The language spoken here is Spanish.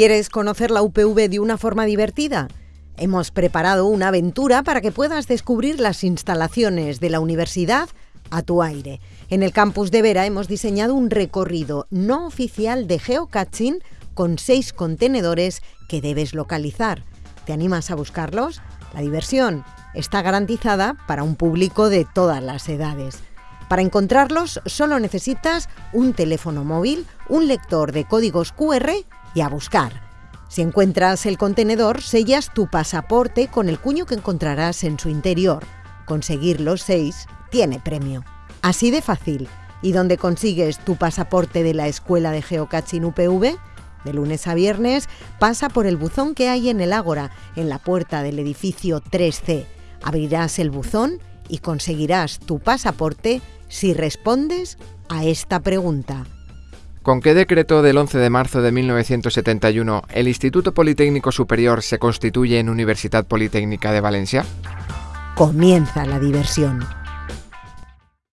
¿Quieres conocer la UPV de una forma divertida? Hemos preparado una aventura para que puedas descubrir las instalaciones de la universidad a tu aire. En el campus de Vera hemos diseñado un recorrido no oficial de geocaching con seis contenedores que debes localizar. ¿Te animas a buscarlos? La diversión está garantizada para un público de todas las edades. Para encontrarlos solo necesitas un teléfono móvil, un lector de códigos QR y a buscar. Si encuentras el contenedor, sellas tu pasaporte con el cuño que encontrarás en su interior. Conseguir los seis tiene premio. Así de fácil. ¿Y dónde consigues tu pasaporte de la Escuela de Geocaching UPV? De lunes a viernes pasa por el buzón que hay en el Ágora, en la puerta del edificio 3C. Abrirás el buzón y conseguirás tu pasaporte si respondes a esta pregunta. ¿Con qué decreto del 11 de marzo de 1971 el Instituto Politécnico Superior se constituye en Universidad Politécnica de Valencia? Comienza la diversión.